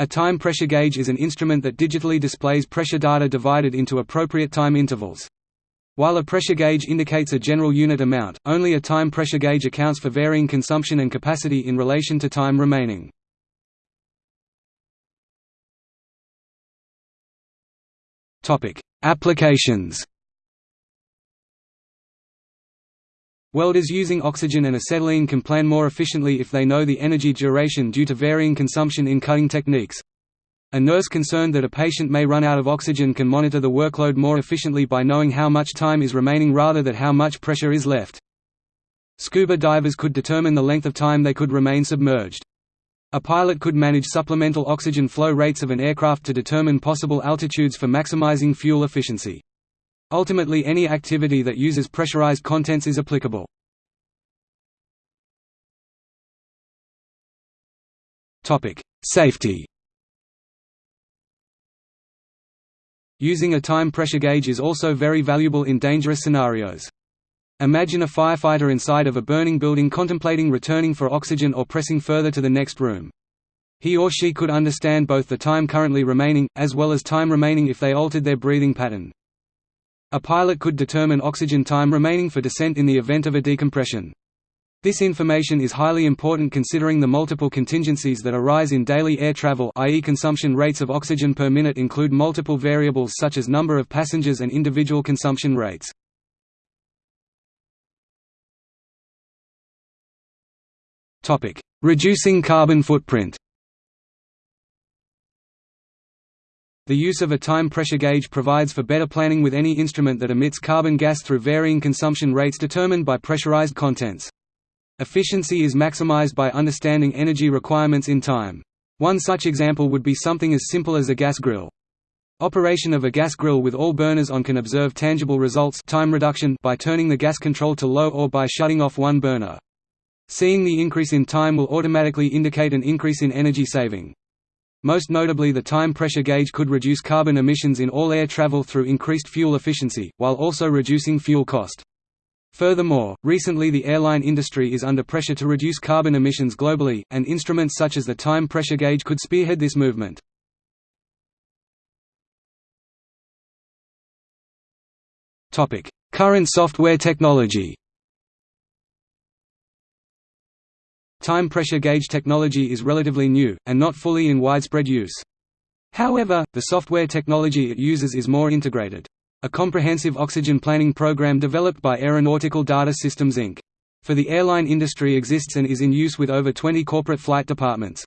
A time pressure gauge is an instrument that digitally displays pressure data divided into appropriate time intervals. While a pressure gauge indicates a general unit amount, only a time pressure gauge accounts for varying consumption and capacity in relation to time remaining. Applications Welders using oxygen and acetylene can plan more efficiently if they know the energy duration due to varying consumption in cutting techniques. A nurse concerned that a patient may run out of oxygen can monitor the workload more efficiently by knowing how much time is remaining rather than how much pressure is left. Scuba divers could determine the length of time they could remain submerged. A pilot could manage supplemental oxygen flow rates of an aircraft to determine possible altitudes for maximizing fuel efficiency. Ultimately any activity that uses pressurized contents is applicable. Safety Using a time pressure gauge is also very valuable in dangerous scenarios. Imagine a firefighter inside of a burning building contemplating returning for oxygen or pressing further to the next room. He or she could understand both the time currently remaining, as well as time remaining if they altered their breathing pattern. A pilot could determine oxygen time remaining for descent in the event of a decompression. This information is highly important considering the multiple contingencies that arise in daily air travel i.e. consumption rates of oxygen per minute include multiple variables such as number of passengers and individual consumption rates. Reducing carbon footprint The use of a time pressure gauge provides for better planning with any instrument that emits carbon gas through varying consumption rates determined by pressurized contents. Efficiency is maximized by understanding energy requirements in time. One such example would be something as simple as a gas grill. Operation of a gas grill with all burners on can observe tangible results time reduction by turning the gas control to low or by shutting off one burner. Seeing the increase in time will automatically indicate an increase in energy saving. Most notably the time pressure gauge could reduce carbon emissions in all air travel through increased fuel efficiency, while also reducing fuel cost. Furthermore, recently the airline industry is under pressure to reduce carbon emissions globally, and instruments such as the time pressure gauge could spearhead this movement. Current software technology Time pressure gauge technology is relatively new, and not fully in widespread use. However, the software technology it uses is more integrated. A comprehensive oxygen planning program developed by Aeronautical Data Systems Inc. for the airline industry exists and is in use with over 20 corporate flight departments.